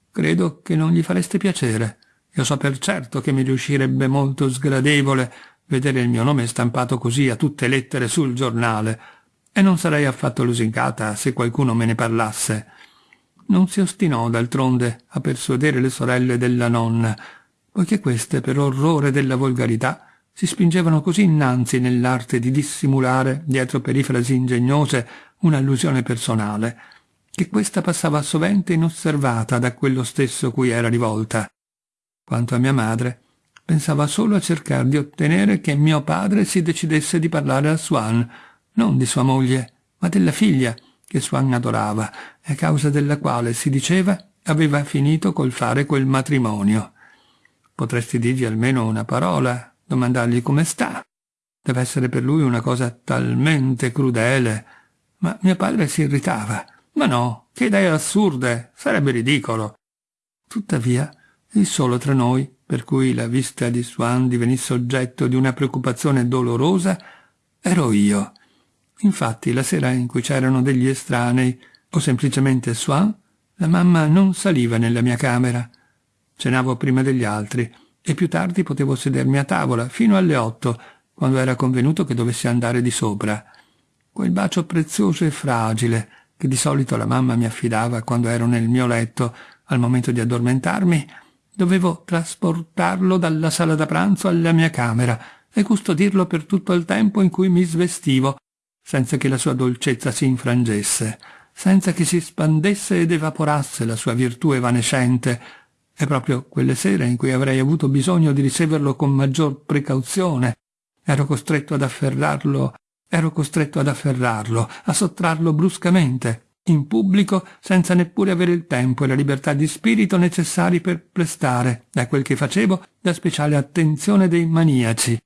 Speaker 1: Credo che non gli fareste piacere. Io so per certo che mi riuscirebbe molto sgradevole vedere il mio nome stampato così a tutte lettere sul giornale, e non sarei affatto lusingata se qualcuno me ne parlasse. Non si ostinò d'altronde a persuadere le sorelle della nonna, poiché queste, per orrore della volgarità, si spingevano così innanzi nell'arte di dissimulare, dietro perifrasi ingegnose, un'allusione personale, che questa passava sovente inosservata da quello stesso cui era rivolta. Quanto a mia madre, pensava solo a cercare di ottenere che mio padre si decidesse di parlare a Swan, non di sua moglie, ma della figlia che Swan adorava e a causa della quale, si diceva, aveva finito col fare quel matrimonio. Potresti dirgli almeno una parola, domandargli come sta. Deve essere per lui una cosa talmente crudele. Ma mio padre si irritava. Ma no, che idee assurde, sarebbe ridicolo. Tuttavia, il solo tra noi per cui la vista di Swan divenisse oggetto di una preoccupazione dolorosa, ero io. Infatti la sera in cui c'erano degli estranei, o semplicemente Swan, la mamma non saliva nella mia camera. Cenavo prima degli altri e più tardi potevo sedermi a tavola fino alle otto, quando era convenuto che dovessi andare di sopra. Quel bacio prezioso e fragile che di solito la mamma mi affidava quando ero nel mio letto al momento di addormentarmi Dovevo trasportarlo dalla sala da pranzo alla mia camera e custodirlo per tutto il tempo in cui mi svestivo, senza che la sua dolcezza si infrangesse, senza che si spandesse ed evaporasse la sua virtù evanescente, e proprio quelle sere in cui avrei avuto bisogno di riceverlo con maggior precauzione, ero costretto ad afferrarlo, ero costretto ad afferrarlo, a sottrarlo bruscamente, in pubblico senza neppure avere il tempo e la libertà di spirito necessari per prestare, da quel che facevo, la speciale attenzione dei maniaci,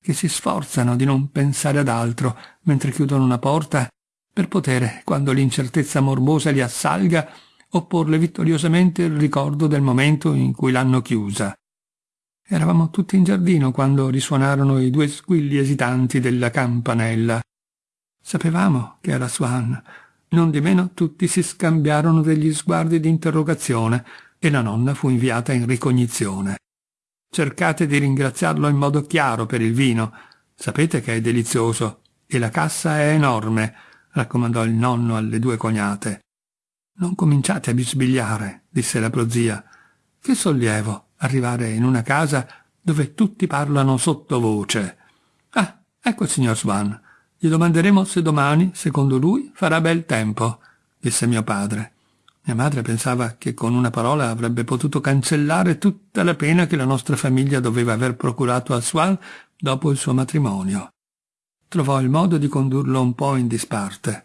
Speaker 1: che si sforzano di non pensare ad altro mentre chiudono una porta, per poter, quando l'incertezza morbosa li assalga, opporle vittoriosamente il ricordo del momento in cui l'hanno chiusa. Eravamo tutti in giardino quando risuonarono i due squilli esitanti della campanella. Sapevamo che era Swan, non di meno tutti si scambiarono degli sguardi di interrogazione e la nonna fu inviata in ricognizione. Cercate di ringraziarlo in modo chiaro per il vino. Sapete che è delizioso e la cassa è enorme, raccomandò il nonno alle due cognate. Non cominciate a bisbigliare, disse la prozia. Che sollievo arrivare in una casa dove tutti parlano sottovoce. Ah, ecco il signor Swan. Gli domanderemo se domani, secondo lui, farà bel tempo, disse mio padre. Mia madre pensava che con una parola avrebbe potuto cancellare tutta la pena che la nostra famiglia doveva aver procurato a Swan dopo il suo matrimonio. Trovò il modo di condurlo un po' in disparte,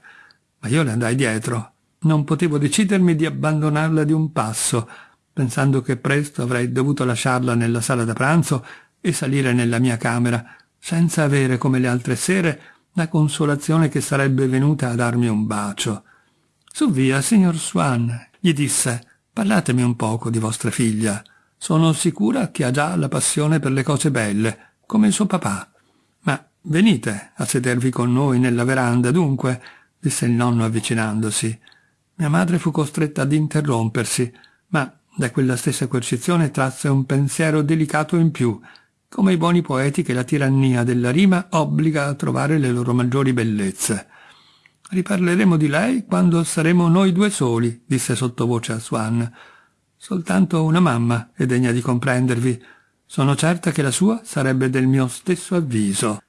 Speaker 1: ma io le andai dietro. Non potevo decidermi di abbandonarla di un passo, pensando che presto avrei dovuto lasciarla nella sala da pranzo e salire nella mia camera, senza avere, come le altre sere, la consolazione che sarebbe venuta a darmi un bacio. Su via, signor Swan, gli disse, parlatemi un poco di vostra figlia. Sono sicura che ha già la passione per le cose belle, come il suo papà. Ma venite a sedervi con noi nella veranda, dunque, disse il nonno avvicinandosi. Mia madre fu costretta ad interrompersi, ma da quella stessa coercizione trasse un pensiero delicato in più, come i buoni poeti che la tirannia della rima obbliga a trovare le loro maggiori bellezze. Riparleremo di lei quando saremo noi due soli, disse sottovoce a Swan. Soltanto una mamma è degna di comprendervi. Sono certa che la sua sarebbe del mio stesso avviso.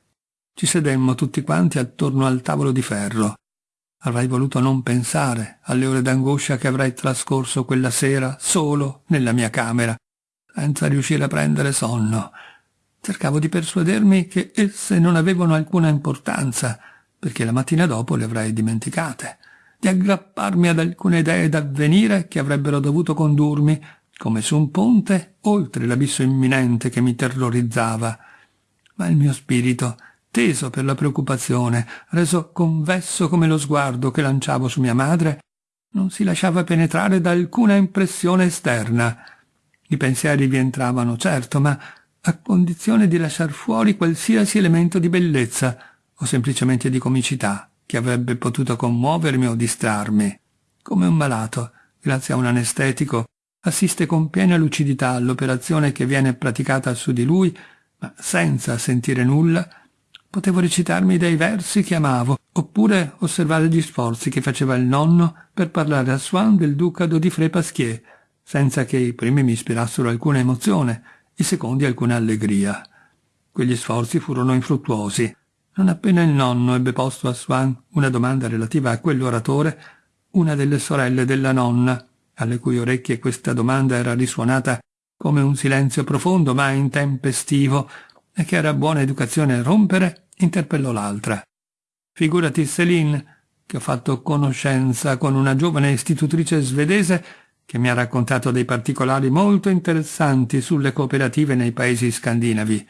Speaker 1: Ci sedemmo tutti quanti attorno al tavolo di ferro. Avrei voluto non pensare alle ore d'angoscia che avrei trascorso quella sera solo nella mia camera, senza riuscire a prendere sonno cercavo di persuadermi che esse non avevano alcuna importanza, perché la mattina dopo le avrei dimenticate, di aggrapparmi ad alcune idee d'avvenire che avrebbero dovuto condurmi, come su un ponte, oltre l'abisso imminente che mi terrorizzava. Ma il mio spirito, teso per la preoccupazione, reso convesso come lo sguardo che lanciavo su mia madre, non si lasciava penetrare da alcuna impressione esterna. I pensieri vi entravano, certo, ma a condizione di lasciar fuori qualsiasi elemento di bellezza o semplicemente di comicità che avrebbe potuto commuovermi o distrarmi. Come un malato, grazie a un anestetico, assiste con piena lucidità all'operazione che viene praticata su di lui, ma senza sentire nulla, potevo recitarmi dei versi che amavo, oppure osservare gli sforzi che faceva il nonno per parlare a Swan del ducado di Fré Pasquier, senza che i primi mi ispirassero alcuna emozione, i secondi alcuna allegria. Quegli sforzi furono infruttuosi. Non appena il nonno ebbe posto a Swan una domanda relativa a quell'oratore, una delle sorelle della nonna, alle cui orecchie questa domanda era risuonata come un silenzio profondo ma intempestivo, e che era buona educazione rompere, interpellò l'altra. Figurati Céline, che ho fatto conoscenza con una giovane istitutrice svedese che mi ha raccontato dei particolari molto interessanti sulle cooperative nei paesi scandinavi.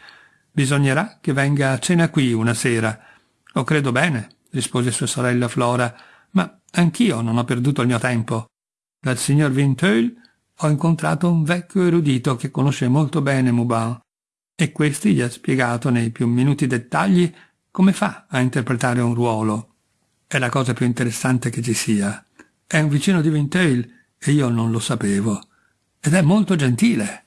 Speaker 1: Bisognerà che venga a cena qui una sera. Lo credo bene, rispose sua sorella Flora, ma anch'io non ho perduto il mio tempo. Dal signor Vinteuil ho incontrato un vecchio erudito che conosce molto bene Moubin e questi gli ha spiegato nei più minuti dettagli come fa a interpretare un ruolo. È la cosa più interessante che ci sia. È un vicino di Vinteuil e io non lo sapevo. Ed è molto gentile.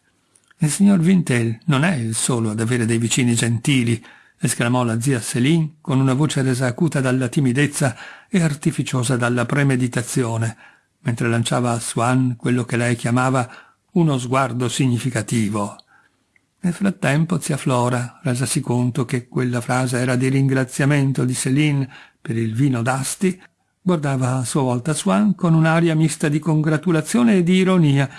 Speaker 1: Il signor Vintel non è il solo ad avere dei vicini gentili, esclamò la zia Céline con una voce resa acuta dalla timidezza e artificiosa dalla premeditazione, mentre lanciava a Swan quello che lei chiamava uno sguardo significativo. Nel frattempo zia Flora, resasi conto che quella frase era di ringraziamento di Céline per il vino d'asti, guardava a sua volta Swan con un'aria mista di congratulazione e di ironia,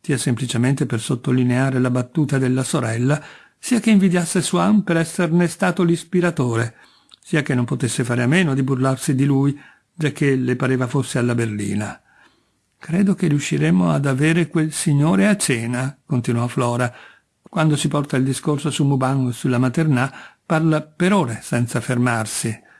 Speaker 1: sia semplicemente per sottolineare la battuta della sorella, sia che invidiasse Swan per esserne stato l'ispiratore, sia che non potesse fare a meno di burlarsi di lui, giacché le pareva fosse alla berlina. Credo che riusciremo ad avere quel signore a cena, continuò Flora, quando si porta il discorso su Mubang o sulla maternà, parla per ore senza fermarsi.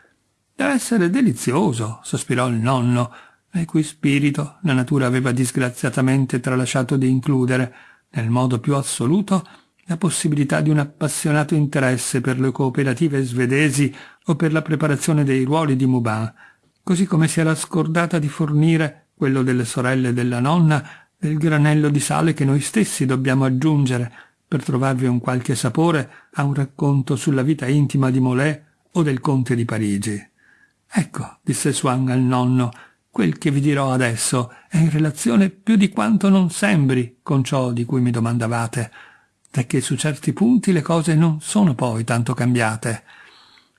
Speaker 1: Deve essere delizioso, sospirò il nonno, nel cui spirito la natura aveva disgraziatamente tralasciato di includere, nel modo più assoluto, la possibilità di un appassionato interesse per le cooperative svedesi o per la preparazione dei ruoli di Mubin, così come si era scordata di fornire, quello delle sorelle della nonna, del granello di sale che noi stessi dobbiamo aggiungere per trovarvi un qualche sapore a un racconto sulla vita intima di Molé o del conte di Parigi. Ecco, disse Swan al nonno, quel che vi dirò adesso è in relazione più di quanto non sembri con ciò di cui mi domandavate, perché su certi punti le cose non sono poi tanto cambiate.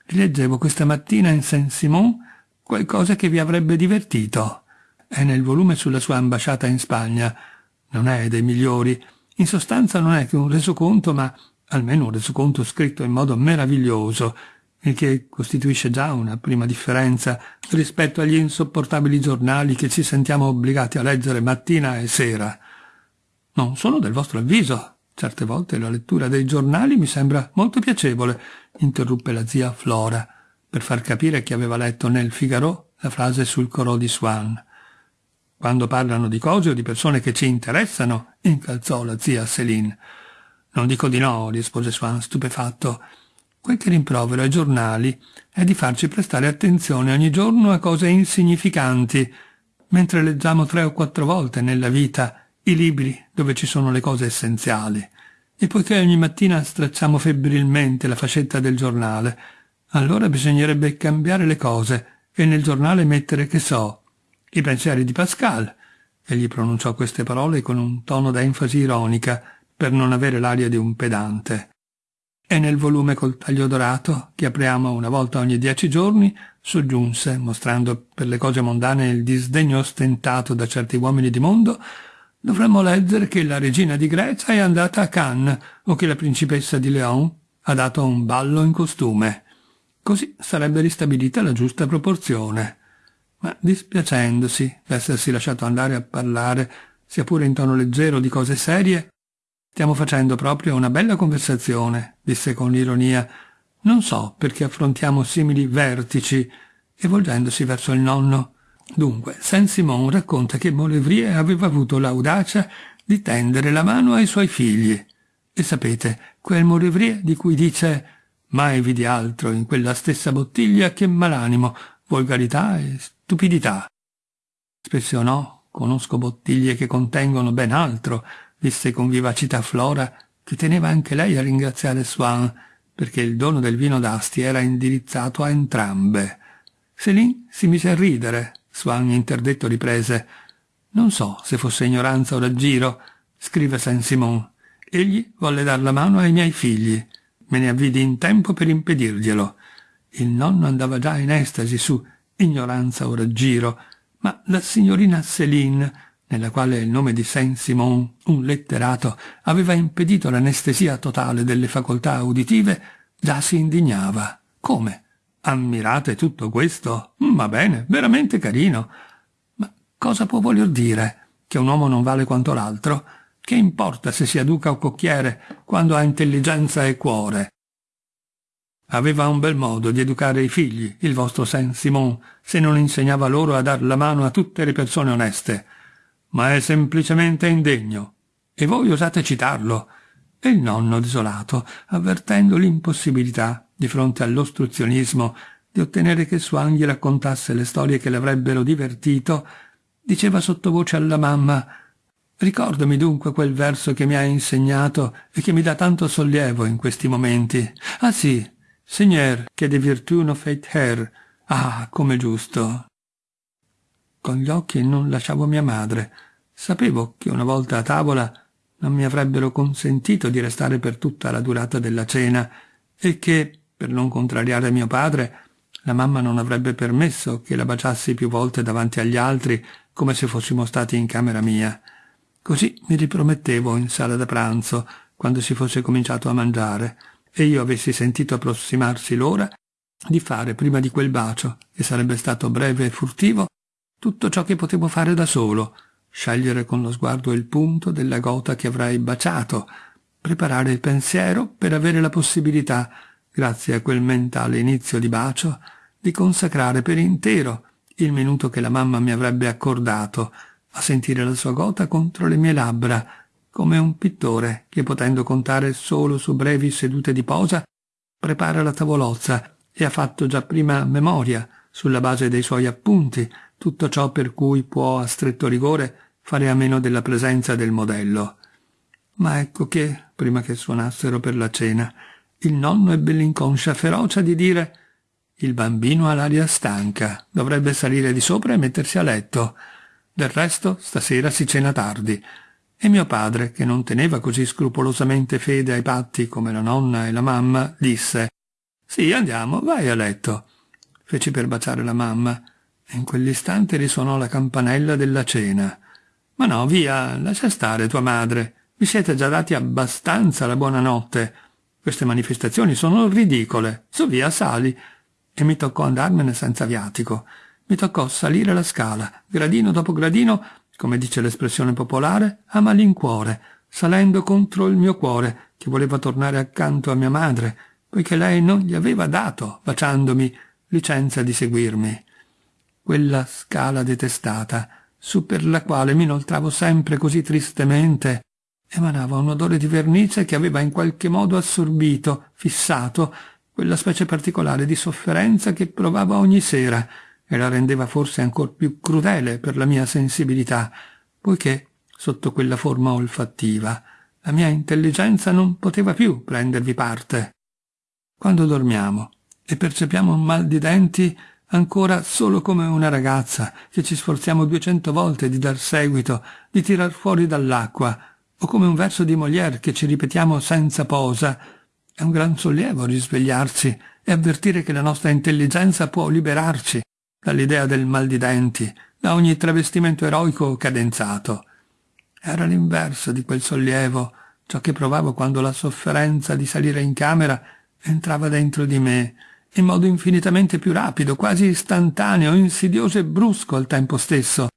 Speaker 1: Rileggevo questa mattina in Saint-Simon qualcosa che vi avrebbe divertito. È nel volume sulla sua ambasciata in Spagna. Non è dei migliori, in sostanza non è che un resoconto, ma almeno un resoconto scritto in modo meraviglioso, il che costituisce già una prima differenza rispetto agli insopportabili giornali che ci sentiamo obbligati a leggere mattina e sera. Non sono del vostro avviso. Certe volte la lettura dei giornali mi sembra molto piacevole, interruppe la zia Flora, per far capire che aveva letto nel Figaro la frase sul corò di Swan. Quando parlano di cose o di persone che ci interessano, incalzò la zia Céline. Non dico di no, rispose Swan stupefatto. Quel che rimprovero ai giornali è di farci prestare attenzione ogni giorno a cose insignificanti, mentre leggiamo tre o quattro volte nella vita i libri dove ci sono le cose essenziali. E poiché ogni mattina stracciamo febbrilmente la fascetta del giornale, allora bisognerebbe cambiare le cose e nel giornale mettere, che so, i pensieri di Pascal. Egli pronunciò queste parole con un tono d'enfasi ironica, per non avere l'aria di un pedante. E nel volume col taglio dorato, che apriamo una volta ogni dieci giorni, soggiunse, mostrando per le cose mondane il disdegno ostentato da certi uomini di mondo, dovremmo leggere che la regina di Grecia è andata a Cannes o che la principessa di Leon ha dato un ballo in costume. Così sarebbe ristabilita la giusta proporzione ma dispiacendosi d'essersi lasciato andare a parlare, sia pure in tono leggero, di cose serie, stiamo facendo proprio una bella conversazione, disse con ironia, Non so perché affrontiamo simili vertici, e volgendosi verso il nonno. Dunque, Saint-Simon racconta che Maulevrier aveva avuto l'audacia di tendere la mano ai suoi figli. E sapete, quel Maulevrier di cui dice mai vidi altro in quella stessa bottiglia che malanimo, volgarità e stupidità. Spesso no, conosco bottiglie che contengono ben altro, disse con vivacità Flora, che teneva anche lei a ringraziare Swan, perché il dono del vino d'Asti era indirizzato a entrambe. Céline si mise a ridere. Swan interdetto riprese. Non so se fosse ignoranza o raggiro, scrive Saint-Simon. Egli volle dar la mano ai miei figli. Me ne avvidi in tempo per impedirglielo. Il nonno andava già in estasi su ignoranza o raggiro, ma la signorina Céline, nella quale il nome di Saint-Simon, un letterato, aveva impedito l'anestesia totale delle facoltà uditive, già si indignava. Come? Ammirate tutto questo? Mm, va bene, veramente carino. Ma cosa può voler dire? Che un uomo non vale quanto l'altro? Che importa se sia duca o cocchiere, quando ha intelligenza e cuore? Aveva un bel modo di educare i figli, il vostro Saint-Simon, se non insegnava loro a dar la mano a tutte le persone oneste. Ma è semplicemente indegno. E voi osate citarlo. E il nonno desolato, avvertendo l'impossibilità, di fronte all'ostruzionismo, di ottenere che Swan gli raccontasse le storie che l'avrebbero divertito, diceva sottovoce alla mamma Ricordami dunque quel verso che mi hai insegnato e che mi dà tanto sollievo in questi momenti. Ah sì, Seigneur, che de virtù no fait her. Ah, come giusto. Con gli occhi non lasciavo mia madre. Sapevo che una volta a tavola non mi avrebbero consentito di restare per tutta la durata della cena e che, per non contrariare mio padre, la mamma non avrebbe permesso che la baciassi più volte davanti agli altri come se fossimo stati in camera mia. Così mi ripromettevo in sala da pranzo, quando si fosse cominciato a mangiare, e io avessi sentito approssimarsi l'ora, di fare prima di quel bacio, che sarebbe stato breve e furtivo, tutto ciò che potevo fare da solo, scegliere con lo sguardo il punto della gota che avrei baciato, preparare il pensiero per avere la possibilità, grazie a quel mentale inizio di bacio, di consacrare per intero il minuto che la mamma mi avrebbe accordato, a sentire la sua gota contro le mie labbra, come un pittore che, potendo contare solo su brevi sedute di posa, prepara la tavolozza e ha fatto già prima memoria, sulla base dei suoi appunti, tutto ciò per cui può a stretto rigore fare a meno della presenza del modello. Ma ecco che, prima che suonassero per la cena, il nonno ebbe l'inconscia ferocia di dire «Il bambino ha l'aria stanca, dovrebbe salire di sopra e mettersi a letto». Del resto, stasera si cena tardi. E mio padre, che non teneva così scrupolosamente fede ai patti come la nonna e la mamma, disse «Sì, andiamo, vai a letto». Feci per baciare la mamma in quell'istante risuonò la campanella della cena. «Ma no, via, lascia stare tua madre. Vi siete già dati abbastanza la buonanotte. Queste manifestazioni sono ridicole. Su via, sali». E mi toccò andarmene senza viatico. Mi toccò salire la scala, gradino dopo gradino, come dice l'espressione popolare, a malincuore, salendo contro il mio cuore, che voleva tornare accanto a mia madre, poiché lei non gli aveva dato, baciandomi, licenza di seguirmi. Quella scala detestata, su per la quale mi inoltravo sempre così tristemente, emanava un odore di vernice che aveva in qualche modo assorbito, fissato, quella specie particolare di sofferenza che provavo ogni sera, e la rendeva forse ancor più crudele per la mia sensibilità, poiché, sotto quella forma olfattiva, la mia intelligenza non poteva più prendervi parte. Quando dormiamo e percepiamo un mal di denti, ancora solo come una ragazza che ci sforziamo duecento volte di dar seguito, di tirar fuori dall'acqua, o come un verso di Molière che ci ripetiamo senza posa, è un gran sollievo risvegliarsi e avvertire che la nostra intelligenza può liberarci dall'idea del mal di denti, da ogni travestimento eroico cadenzato. Era l'inverso di quel sollievo, ciò che provavo quando la sofferenza di salire in camera entrava dentro di me, in modo infinitamente più rapido, quasi istantaneo, insidioso e brusco al tempo stesso,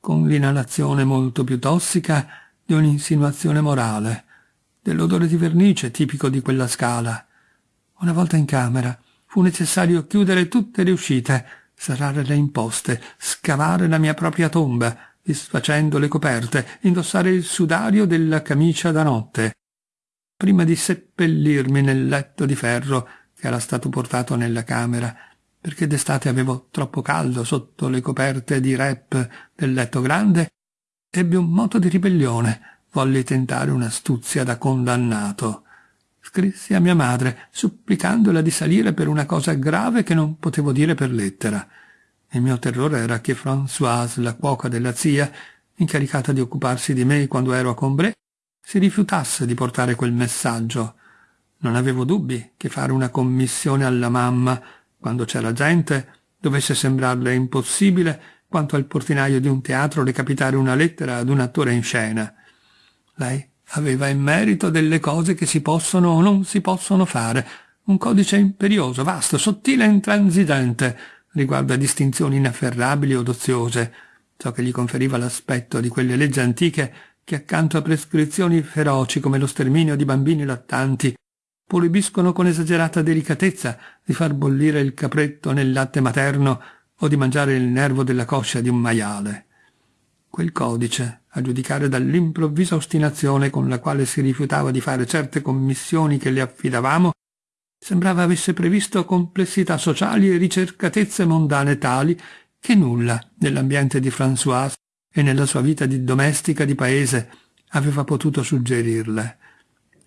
Speaker 1: con l'inalazione molto più tossica di un'insinuazione morale, dell'odore di vernice tipico di quella scala. Una volta in camera fu necessario chiudere tutte le uscite, serrare le imposte, scavare la mia propria tomba, disfacendo le coperte, indossare il sudario della camicia da notte, prima di seppellirmi nel letto di ferro era stato portato nella camera, perché d'estate avevo troppo caldo sotto le coperte di rep del letto grande, ebbi un moto di ribellione, volli tentare un'astuzia da condannato. Scrissi a mia madre, supplicandola di salire per una cosa grave che non potevo dire per lettera. Il mio terrore era che Françoise, la cuoca della zia, incaricata di occuparsi di me quando ero a Combray, si rifiutasse di portare quel messaggio. Non avevo dubbi che fare una commissione alla mamma, quando c'era gente, dovesse sembrarle impossibile quanto al portinaio di un teatro recapitare una lettera ad un attore in scena. Lei aveva in merito delle cose che si possono o non si possono fare, un codice imperioso, vasto, sottile e intransigente, riguardo a distinzioni inafferrabili o doziose, ciò che gli conferiva l'aspetto di quelle leggi antiche che accanto a prescrizioni feroci come lo sterminio di bambini lattanti proibiscono con esagerata delicatezza di far bollire il capretto nel latte materno o di mangiare il nervo della coscia di un maiale. Quel codice, a giudicare dall'improvvisa ostinazione con la quale si rifiutava di fare certe commissioni che le affidavamo, sembrava avesse previsto complessità sociali e ricercatezze mondane tali che nulla nell'ambiente di Françoise e nella sua vita di domestica di paese aveva potuto suggerirle.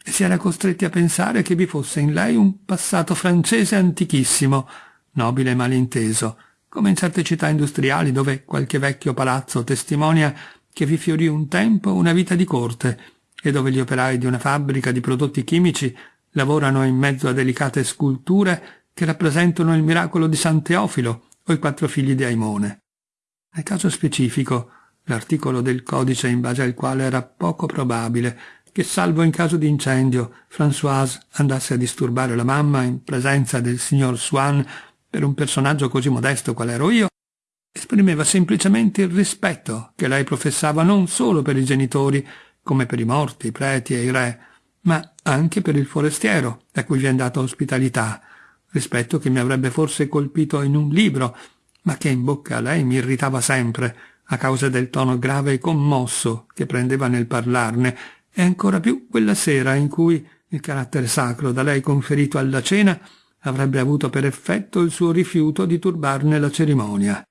Speaker 1: Si era costretti a pensare che vi fosse in lei un passato francese antichissimo, nobile e malinteso, come in certe città industriali dove qualche vecchio palazzo testimonia che vi fiorì un tempo una vita di corte e dove gli operai di una fabbrica di prodotti chimici lavorano in mezzo a delicate sculture che rappresentano il miracolo di San Teofilo o i quattro figli di Aimone. Nel caso specifico, l'articolo del codice in base al quale era poco probabile che, salvo in caso di incendio, Françoise andasse a disturbare la mamma in presenza del signor Swan per un personaggio così modesto qual ero io, esprimeva semplicemente il rispetto che lei professava non solo per i genitori, come per i morti, i preti e i re, ma anche per il forestiero, a cui vi è data ospitalità, rispetto che mi avrebbe forse colpito in un libro, ma che in bocca a lei mi irritava sempre, a causa del tono grave e commosso che prendeva nel parlarne, e ancora più quella sera in cui il carattere sacro da lei conferito alla cena avrebbe avuto per effetto il suo rifiuto di turbarne la cerimonia.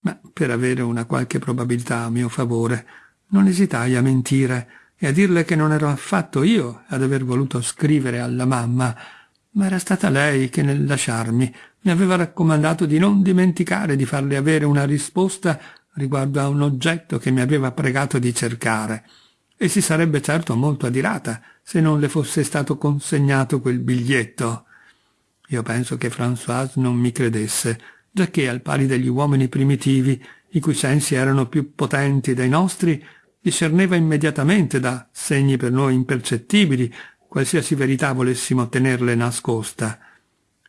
Speaker 1: Ma per avere una qualche probabilità a mio favore, non esitai a mentire e a dirle che non ero affatto io ad aver voluto scrivere alla mamma, ma era stata lei che nel lasciarmi mi aveva raccomandato di non dimenticare di farle avere una risposta riguardo a un oggetto che mi aveva pregato di cercare, e si sarebbe certo molto adirata se non le fosse stato consegnato quel biglietto. Io penso che Françoise non mi credesse, giacché al pari degli uomini primitivi, i cui sensi erano più potenti dei nostri, discerneva immediatamente da segni per noi impercettibili qualsiasi verità volessimo tenerle nascosta.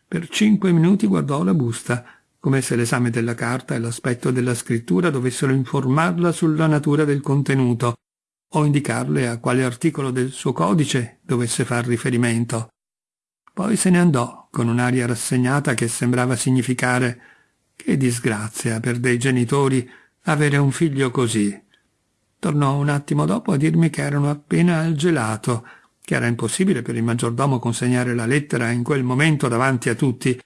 Speaker 1: Per cinque minuti guardò la busta, come se l'esame della carta e l'aspetto della scrittura dovessero informarla sulla natura del contenuto o indicarle a quale articolo del suo codice dovesse far riferimento. Poi se ne andò con un'aria rassegnata che sembrava significare che disgrazia per dei genitori avere un figlio così. Tornò un attimo dopo a dirmi che erano appena al gelato, che era impossibile per il maggiordomo consegnare la lettera in quel momento davanti a tutti,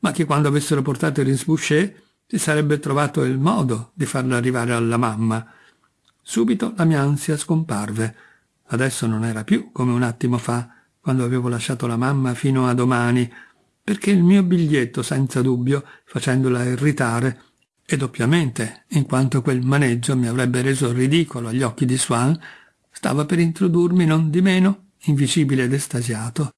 Speaker 1: ma che quando avessero portato il risbouché si sarebbe trovato il modo di farlo arrivare alla mamma. Subito la mia ansia scomparve. Adesso non era più come un attimo fa, quando avevo lasciato la mamma fino a domani, perché il mio biglietto, senza dubbio, facendola irritare, e doppiamente, in quanto quel maneggio mi avrebbe reso ridicolo agli occhi di Swan, stava per introdurmi non di meno, invisibile ed estasiato,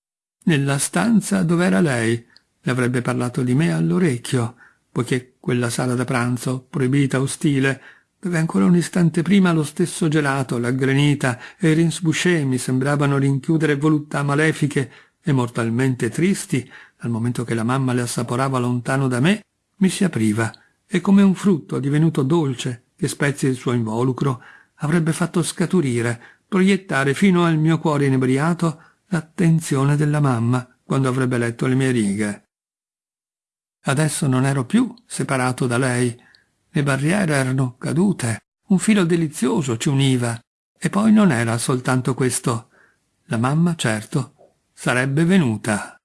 Speaker 1: nella stanza dove era lei, le avrebbe parlato di me all'orecchio, poiché quella sala da pranzo, proibita, ostile, dove ancora un istante prima lo stesso gelato, la granita e i rinsbouché mi sembravano rinchiudere voluttà malefiche e mortalmente tristi, dal momento che la mamma le assaporava lontano da me, mi si apriva e come un frutto divenuto dolce che spezia il suo involucro avrebbe fatto scaturire, proiettare fino al mio cuore inebriato l'attenzione della mamma quando avrebbe letto le mie righe. Adesso non ero più separato da lei. Le barriere erano cadute, un filo delizioso ci univa. E poi non era soltanto questo. La mamma, certo, sarebbe venuta.